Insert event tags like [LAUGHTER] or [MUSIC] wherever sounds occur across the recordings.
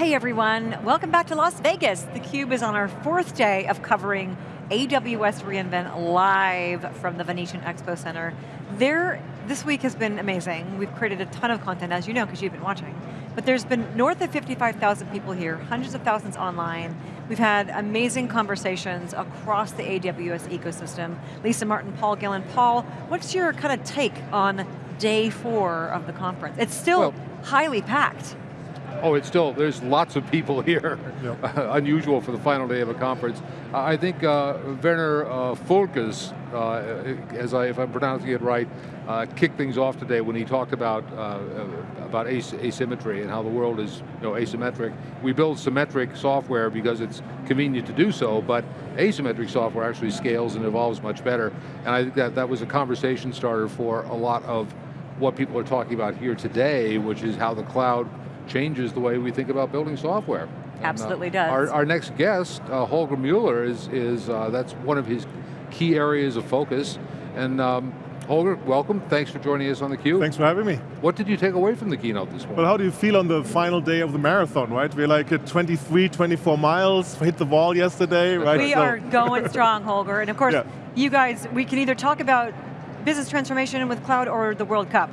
Hey everyone, welcome back to Las Vegas. theCUBE is on our fourth day of covering AWS reInvent live from the Venetian Expo Center. There, this week has been amazing. We've created a ton of content, as you know, because you've been watching. But there's been north of 55,000 people here, hundreds of thousands online. We've had amazing conversations across the AWS ecosystem. Lisa Martin, Paul Gillen. Paul, what's your kind of take on day four of the conference? It's still well, highly packed. Oh, it's still, there's lots of people [LAUGHS] here. Yep. Unusual for the final day of a conference. I think uh, Werner uh, Völkes, uh, as I, if I'm pronouncing it right, uh, kicked things off today when he talked about uh, about as asymmetry and how the world is you know, asymmetric. We build symmetric software because it's convenient to do so, but asymmetric software actually scales and evolves much better. And I think that that was a conversation starter for a lot of what people are talking about here today, which is how the cloud changes the way we think about building software. Absolutely and, uh, does. Our, our, next guest, uh, Holger Mueller, is, is uh, that's one of his key areas of focus. And um, Holger, welcome. Thanks for joining us on theCUBE. Thanks for having me. What did you take away from the keynote this morning? Well, how do you feel on the final day of the marathon, right? We're like at 23, 24 miles, hit the wall yesterday, right? We so. are going [LAUGHS] strong, Holger. And of course, yeah. you guys, we can either talk about business transformation with cloud or the World Cup.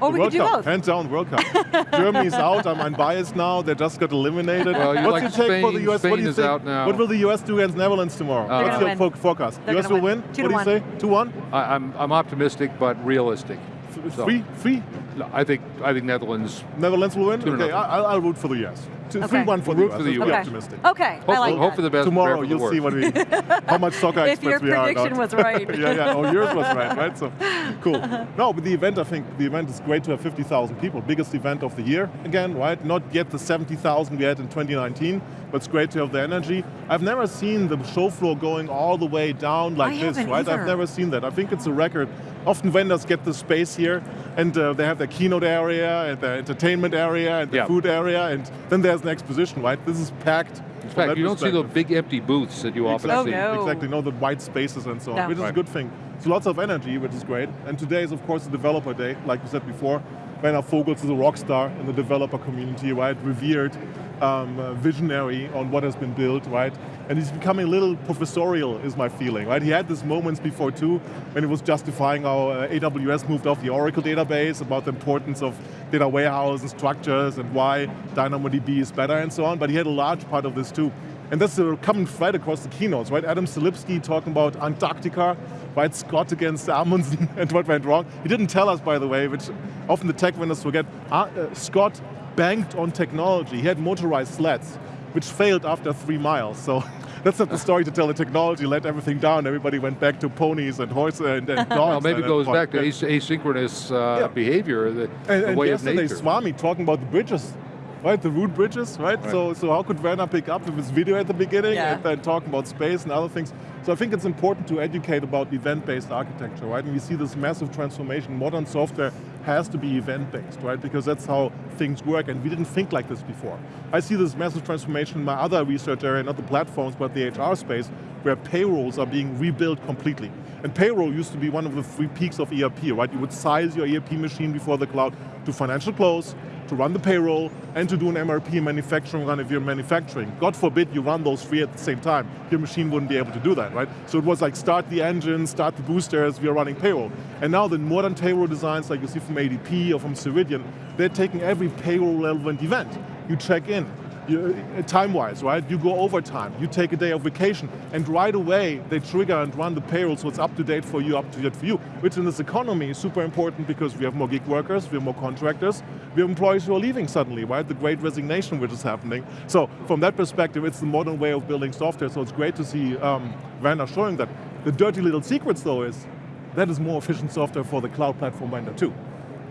Or the we World could do Cup, both. Hands down, World Cup. [LAUGHS] Germany's out, I'm unbiased now, they just got eliminated. Well, What's like your take Spain, for the US? Spain what do you is think? out now. What will the US do against Netherlands tomorrow? Uh, What's your win. forecast? They're US will win. win? Two what do you one. say? 2-1? I, I'm, I'm optimistic, but realistic. So. Three? Three? I think, I think Netherlands. Netherlands will win? Okay, I'll, I'll root for the US. Okay. 3-1 for, we'll the for the US. Okay. optimistic. Okay, hope, I like Hope that. for the best, Tomorrow you'll the see what we, [LAUGHS] how much soccer if experts we are. If your prediction was right. [LAUGHS] yeah, yeah, oh yours was right, right? So, [LAUGHS] cool. No, but the event, I think, the event is great to have 50,000 people. Biggest event of the year, again, right? Not yet the 70,000 we had in 2019, but it's great to have the energy. I've never seen the show floor going all the way down like I this, right? Either. I've never seen that. I think it's a record. Often vendors get the space here, and uh, they have their keynote area, and their entertainment area, and the yeah. food area, and then there's an exposition, right? This is packed. In fact, you don't see the big empty booths that you often exactly, see. Oh, no. Exactly, no, the white spaces and so on, No. which is Right. a good thing. So lots of energy, which is great. And today is, of course, the developer day, like we said before. Werner Vogels is a rock star in the developer community, right? Revered, um, uh, visionary on what has been built, right? And he's becoming a little professorial, is my feeling, right? He had these moments before too, when he was justifying how uh, AWS moved off the Oracle database, about the importance of data warehouse and structures and why DynamoDB is better and so on, but he had a large part of this too. And that's a common thread across the keynotes, right? Adam Selipsky talking about Antarctica, right? Scott against Amundsen [LAUGHS] and what went wrong. He didn't tell us, by the way, which often the tech vendors forget. Uh, uh, Scott banked on technology. He had motorized sleds, which failed after three miles. So [LAUGHS] that's not the story to tell the technology let everything down. Everybody went back to ponies and horses and, and [LAUGHS] dogs. Well, maybe it goes back to asynchronous uh, Yeah. behavior, the, And, the and way of nature. yesterday. Swami talking about the bridges, right? The root bridges, right? Right. So, so how could Werner pick up with his video at the beginning Yeah. and then talking about space and other things? So I think it's important to educate about event-based architecture, right? And we see this massive transformation. Modern software has to be event-based, right? Because that's how things work, and we didn't think like this before. I see this massive transformation in my other research area, not the platforms, but the HR space, where payrolls are being rebuilt completely. And payroll used to be one of the three peaks of ERP, right? You would size your ERP machine before the cloud to financial close, to run the payroll, and to do an MRP manufacturing run if you're manufacturing. God forbid you run those three at the same time. Your machine wouldn't be able to do that, right? So it was like start the engine, start the boosters, we are running payroll. And now the modern payroll designs like you see from ADP or from Ceridian, they're taking every payroll relevant event. You check in, time-wise, right? You go overtime, you take a day of vacation, and right away they trigger and run the payroll so it's up to date for you, up to date for you, which in this economy is super important because we have more gig workers, we have more contractors, we have employees who are leaving suddenly, right? The great resignation which is happening. So from that perspective, it's the modern way of building software, so it's great to see um, showing that. The dirty little secrets though is, that is more efficient software for the cloud platform vendor too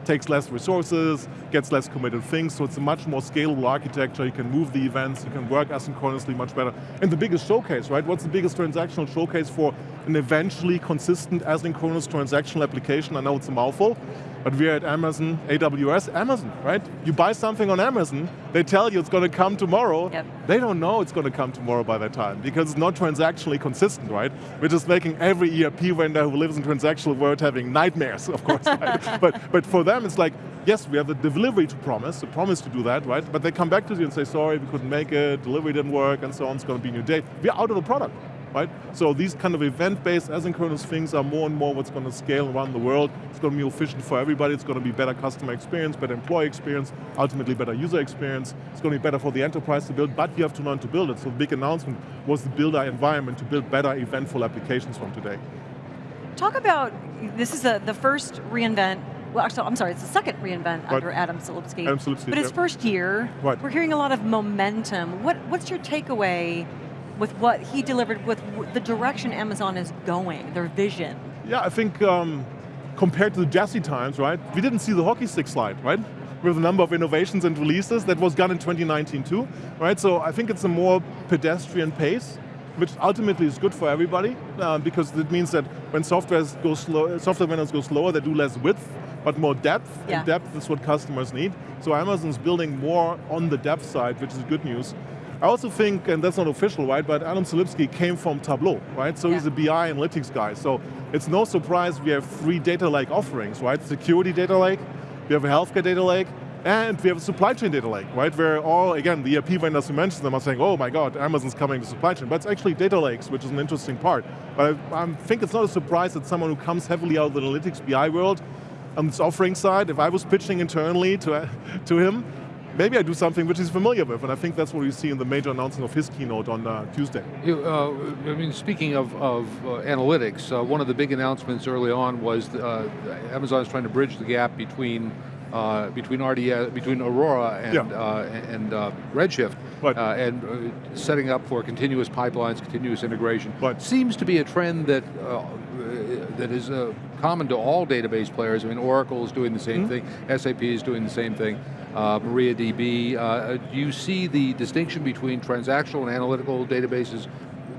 takes less resources, gets less committed things, so it's a much more scalable architecture, you can move the events, you can work asynchronously much better. And the biggest showcase, right? What's the biggest transactional showcase for an eventually consistent asynchronous transactional application? I know it's a mouthful. But we're at Amazon, AWS, Amazon, right? You buy something on Amazon, they tell you it's going to come tomorrow. Yep. They don't know it's going to come tomorrow by that time because it's not transactionally consistent, right? We're just making every ERP vendor who lives in transactional world having nightmares, of course. right? [LAUGHS] but, but for them, it's like, yes, we have the delivery to promise, a promise to do that, right? But they come back to you and say, sorry, we couldn't make it, delivery didn't work, and so on, it's going to be a new day. We're out of the product right? So these kind of event-based asynchronous things are more and more what's going to scale around the world. It's going to be efficient for everybody. It's going to be better customer experience, better employee experience, ultimately better user experience. It's going to be better for the enterprise to build, but you have to learn to build it. So the big announcement was the builder environment to build better eventful applications from today. Talk about, this is a, the first reInvent well, actually, I'm sorry, it's the second reInvent right. under Adam Selipsky. Adam Selipsky, But his first year, right. we're hearing a lot of momentum. What, what's your takeaway with what he delivered, with the direction Amazon is going, their vision? Yeah, I think um, compared to the Jassy times, right, we didn't see the hockey stick slide, right? With a number of innovations and releases, that was done in 2019 too, right? So I think it's a more pedestrian pace, which ultimately is good for everybody, uh, because it means that when software goes slow, software vendors go slower, they do less width, but more depth, yeah. and depth is what customers need. So Amazon's building more on the depth side, which is good news. I also think, and that's not official, right, but Adam Selipsky came from Tableau, right? So yeah. he's a BI analytics guy. So it's no surprise we have three data lake offerings, right? Security data lake, we have a healthcare data lake, and we have a supply chain data lake, right? Where all, again, the ERP vendors who mentioned them are saying, oh my God, Amazon's coming to supply chain. But it's actually data lakes, which is an interesting part. But I, I think it's not a surprise that someone who comes heavily out of the analytics BI world on this offering side, if I was pitching internally to, [LAUGHS] to him, maybe I do something which he's familiar with, and I think that's what we see in the major announcement of his keynote on uh, Tuesday. You, uh, I mean, speaking of, of uh, analytics, uh, one of the big announcements early on was uh, Amazon is trying to bridge the gap between uh, between RDS, between Aurora and yeah. and Redshift, right. and setting up for continuous pipelines, continuous integration. Right. Seems to be a trend that that is common to all database players. I mean, Oracle is doing the same mm -hmm. thing, SAP is doing the same thing uh, MariaDB. Uh, do you see the distinction between transactional and analytical databases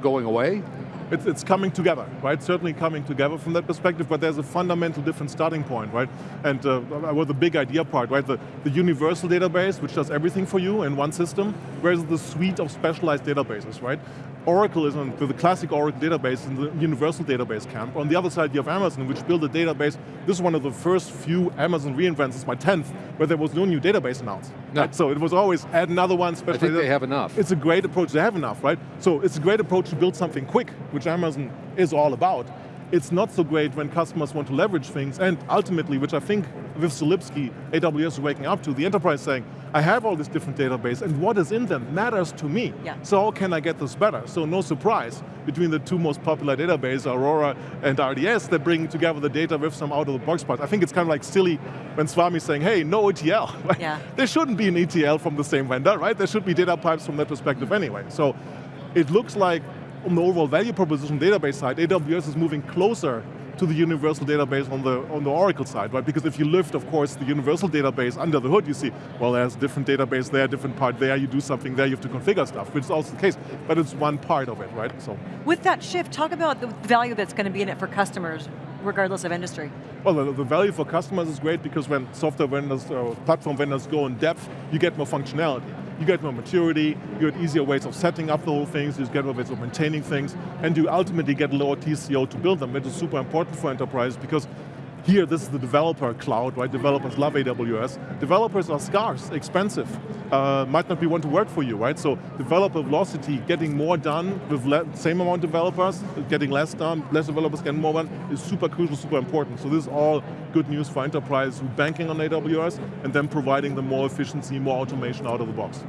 going away? It's, it's, coming together, right? Certainly coming together from that perspective, but there's a fundamental different starting point, right? And uh, well, the big idea part, right? The, the universal database, which does everything for you in one system, whereas the suite of specialized databases, right? Oracle is on the classic Oracle database in the universal database camp. On the other side, you have Amazon, which built a database. This is one of the first few Amazon reinvents, it's my 10th, where there was no new database announced. No. Right? So it was always add another one. I think they have enough. It's a great approach, they have enough, right? So it's a great approach to build something quick, which Amazon is all about. It's not so great when customers want to leverage things, and ultimately, which I think with Selipsky, AWS is waking up to, the enterprise saying, I have all this different database, and what is in them matters to me. Yeah. So how can I get this better? So no surprise, between the two most popular databases, Aurora and RDS, they're bringing together the data with some out-of-the-box parts. I think it's kind of like silly when Swami's saying, hey, no ETL. Right? [LAUGHS] Yeah. There shouldn't be an ETL from the same vendor, right? There should be data pipes from that perspective anyway. So it looks like on the overall value proposition database side, AWS is moving closer to the universal database on the, on the Oracle side, right? Because if you lift, of course, the universal database under the hood, you see, well, there's different database there, different part there, you do something there, you have to configure stuff, which is also the case, but it's one part of it, right? So. With that shift, talk about the value that's going to be in it for customers, regardless of industry. Well, the, the value for customers is great because when software vendors or platform vendors go in depth, you get more functionality you get more maturity, you get easier ways of setting up the whole things, you get more ways of maintaining things, and you ultimately get lower TCO to build them, which is super important for enterprise because here, this is the developer cloud, right? Developers love AWS. Developers are scarce, expensive, uh, might not be one to work for you, right? So developer velocity, getting more done with same amount of developers, getting less done, less developers getting more done, is super crucial, super important. So this is all good news for enterprise who banking on AWS and then providing them more efficiency, more automation out of the box.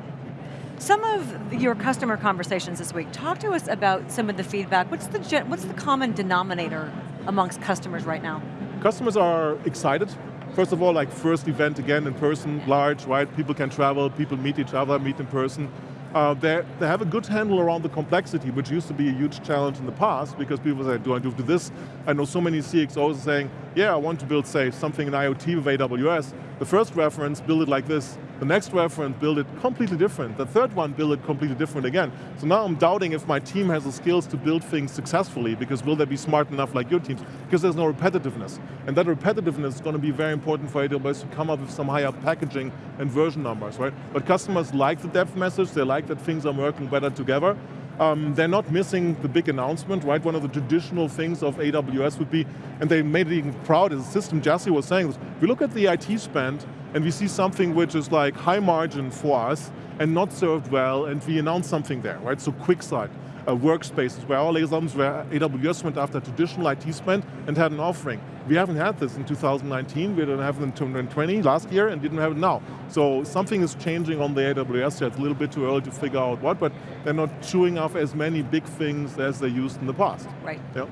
Some of your customer conversations this week, talk to us about some of the feedback. What's the, what's the common denominator amongst customers right now? Customers are excited. First of all, like first event again in person, large, right? People can travel, people meet each other, meet in person. Uh, they have a good handle around the complexity, which used to be a huge challenge in the past because people say, do I do this? I know so many CXOs saying, yeah, I want to build, say, something in IoT with AWS. The first reference, build it like this. The next reference build it completely different. The third one build it completely different again. So now I'm doubting if my team has the skills to build things successfully because will they be smart enough like your teams? Because there's no repetitiveness. And that repetitiveness is going to be very important for AWS to come up with some higher packaging and version numbers, right? But customers like the depth message, they like that things are working better together, um, they're not missing the big announcement, right? One of the traditional things of AWS would be, and they made it even proud as a system, Jassy was saying this, we look at the IT spend and we see something which is like high margin for us and not served well and we announce something there, right? So QuickSight uh, workspaces where all examples where AWS went after traditional IT spend and had an offering. We haven't had this in 2019, we didn't have it in 2020 last year and didn't have it now. So something is changing on the AWS side. It's a little bit too early to figure out what, but they're not chewing off as many big things as they used in the past. Right. Yep.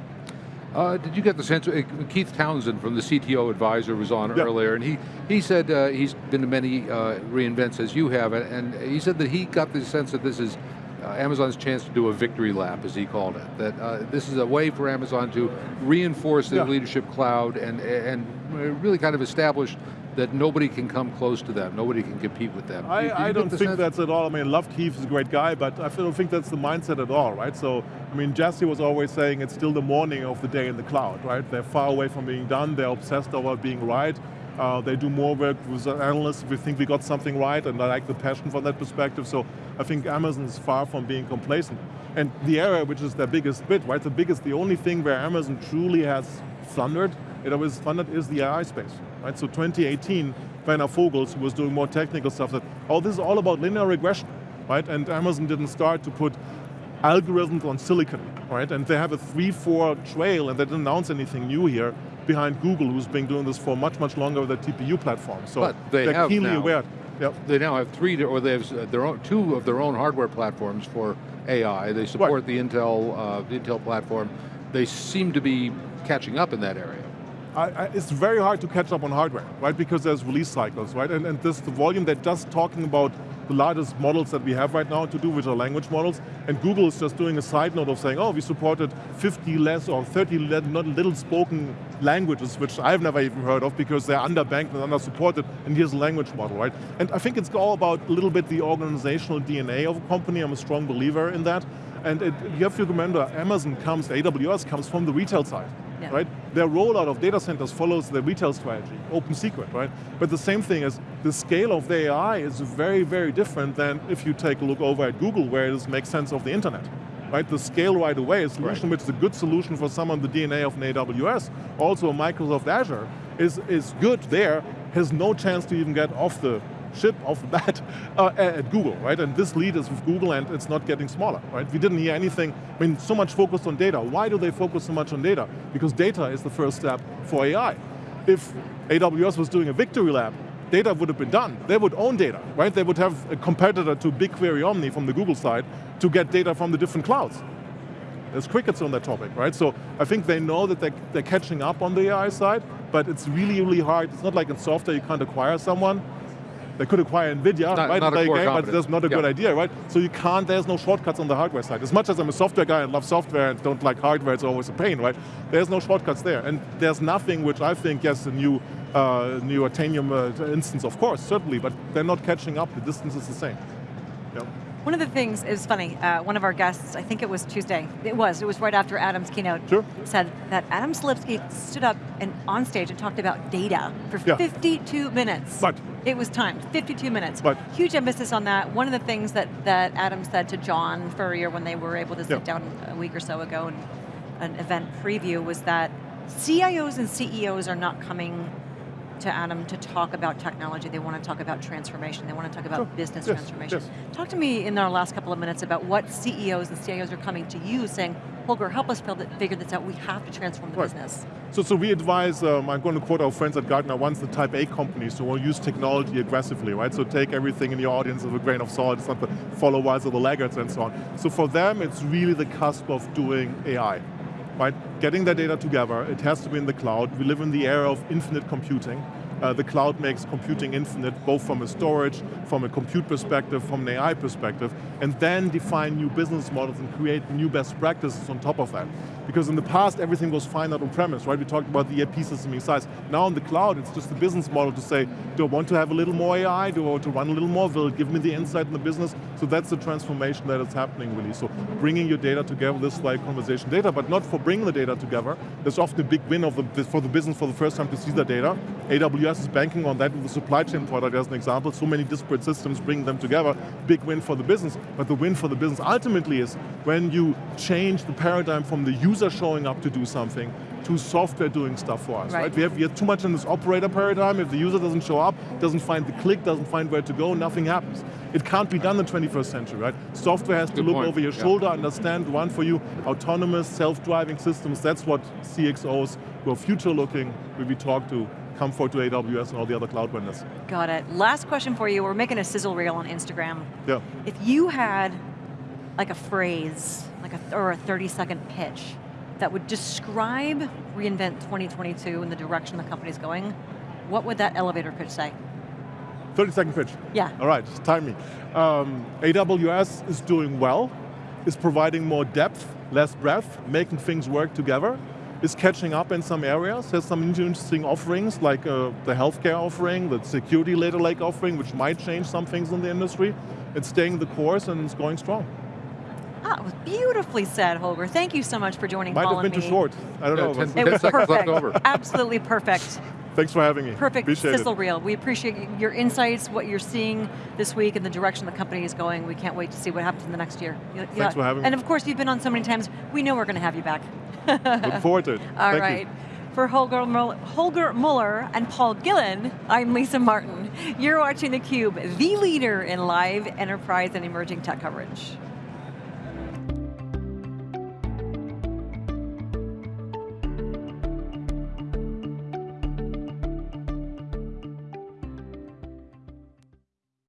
Uh, did you get the sense, uh, Keith Townsend from the CTO advisor was on yep. earlier, and he, he said uh, he's been to many uh, reInvents as you have, and he said that he got the sense that this is Amazon's chance to do a victory lap, as he called it. That uh, this is a way for Amazon to reinforce their yeah. leadership cloud and, and really kind of establish that nobody can come close to them, nobody can compete with them. I, do, do I don't think sense? that's at all, I mean, love Keith is a great guy, but I don't think that's the mindset at all, right? So, I mean, Jassy was always saying it's still the morning of the day in the cloud, right? They're far away from being done, they're obsessed about being right, uh, they do more work with analysts. We think we got something right, and I like the passion from that perspective. So I think Amazon is far from being complacent. And the area which is their biggest bit, right? The biggest, the only thing where Amazon truly has thundered, it always thundered is the AI space, right? So 2018, Werner Vogels, who was doing more technical stuff, said, oh, this is all about linear regression, right? And Amazon didn't start to put algorithms on silicon, right? And they have a three, four trail, and they didn't announce anything new here behind Google, who's been doing this for much, much longer with their TPU platform. So but they are keenly now, aware. Yep. They now have three, or they have uh, their own, two of their own hardware platforms for AI. They support right. the Intel, uh, the Intel platform. They seem to be catching up in that area. I, I, it's very hard to catch up on hardware, right? Because there's release cycles, right? And, and this the volume they're just talking about the largest models that we have right now to do, which are language models. And Google is just doing a side note of saying, oh, we supported 50 less or 30 not little spoken languages, which I've never even heard of because they're underbanked and under-supported, and here's a language model, right? And I think it's all about a little bit the organizational DNA of a company. I'm a strong believer in that. And it, you have to remember, Amazon comes, AWS comes from the retail side yeah. right? Their rollout of data centers follows the retail strategy, open secret, right? But the same thing is, the scale of the AI is very, very different than if you take a look over at Google where it makes sense of the internet. Right, the scale right away, a solution right. which is a good solution for some of the DNA of an AWS, also Microsoft Azure, is, is good there, has no chance to even get off the ship off [LAUGHS] the bat uh, at Google, right? And this lead is with Google and it's not getting smaller, right? We didn't hear anything, I mean, so much focused on data. Why do they focus so much on data? Because data is the first step for AI. If AWS was doing a victory lap, data would have been done. They would own data, right? They would have a competitor to BigQuery Omni from the Google side to get data from the different clouds. There's crickets on that topic, right? So I think they know that they're catching up on the AI side, but it's really, really hard. It's not like in software you can't acquire someone. They could acquire NVIDIA, not, right? Not a game, but that's not a good idea, right? So you can't, there's no shortcuts on the hardware side. As much as I'm a software guy and love software and don't like hardware, it's always a pain, right? There's no shortcuts there. And there's nothing which I think, yes, a new, uh, new Trainium uh, instance, of course, certainly, but they're not catching up. The distance is the same. One of the things is funny, uh, one of our guests, I think it was Tuesday, it was, it was right after Adam's keynote, sure. said that Adam Selipsky stood up and on stage and talked about data for yeah. 52 minutes. But it was timed, 52 minutes. But Huge emphasis on that. One of the things that, that Adam said to John Furrier when they were able to sit yeah. down a week or so ago in an event preview was that CIOs and CEOs are not coming to Adam to talk about technology. They want to talk about transformation. They want to talk about sure. business yes. transformation. Yes. Talk to me in our last couple of minutes about what CEOs and CIOs are coming to you saying, Holger, help us figure this out. We have to transform the right. business. So, so we advise, um, I'm going to quote our friends at Gartner once, the type A companies who will use technology aggressively, right? So take everything in your audience with a grain of salt. It's not the followers or the laggards and so on. So for them, it's really the cusp of doing AI right? Getting their data together, it has to be in the cloud. We live in the era of infinite computing, Uh, the cloud makes computing infinite, both from a storage, from a compute perspective, from an AI perspective, and then define new business models and create new best practices on top of that. Because in the past, everything was fine out on premise, right? We talked about the ERP system size. Now in the cloud, it's just the business model to say, do I want to have a little more AI? Do I want to run a little more? Will it give me the insight in the business? So that's the transformation that is happening really. So bringing your data together, this is like conversation data, but not for bringing the data together. There's often a big win of the, for the business for the first time to see the data. AWS is banking on that with the supply chain product as an example. So many disparate systems, bring them together, big win for the business. But the win for the business ultimately is when you change the paradigm from the user showing up to do something to software doing stuff for us, right? right? We, have, we have too much in this operator paradigm. If the user doesn't show up, doesn't find the click, doesn't find where to go, nothing happens. It can't be done in the 21st century, right? Software has Good to look point. over your yeah. shoulder, understand, run for you. Autonomous, self-driving systems, that's what CXOs who are future looking, when we talk to come forward to AWS and all the other cloud vendors. Got it. Last question for you. We're making a sizzle reel on Instagram. Yeah. If you had like a phrase, like a, or a 30 second pitch that would describe reInvent 2022 and the direction the company's going, what would that elevator pitch say? 30 second pitch. Yeah. All right, time me. Um, AWS is doing well, is providing more depth, less breadth, making things work together, is catching up in some areas, has some interesting offerings like uh, the healthcare offering, the security data lake offering, which might change some things in the industry. It's staying the course and it's going strong. Ah, it was beautifully said, Holger. Thank you so much for joining Might Paul have been too short. I don't yeah, know. 10, it was perfect. Absolutely perfect. [LAUGHS] Thanks for having me. Perfect appreciate sizzle it. reel. We appreciate your insights, what you're seeing this week, and the direction the company is going. We can't wait to see what happens in the next year. Thanks yeah. for having me. And of course, you've been on so many times, we know we're going to have you back. Look forward to it. [LAUGHS] All Thank right. You. For Holger, Holger Mueller and Paul Gillen, I'm Lisa Martin. You're watching theCUBE, the leader in live enterprise and emerging tech coverage.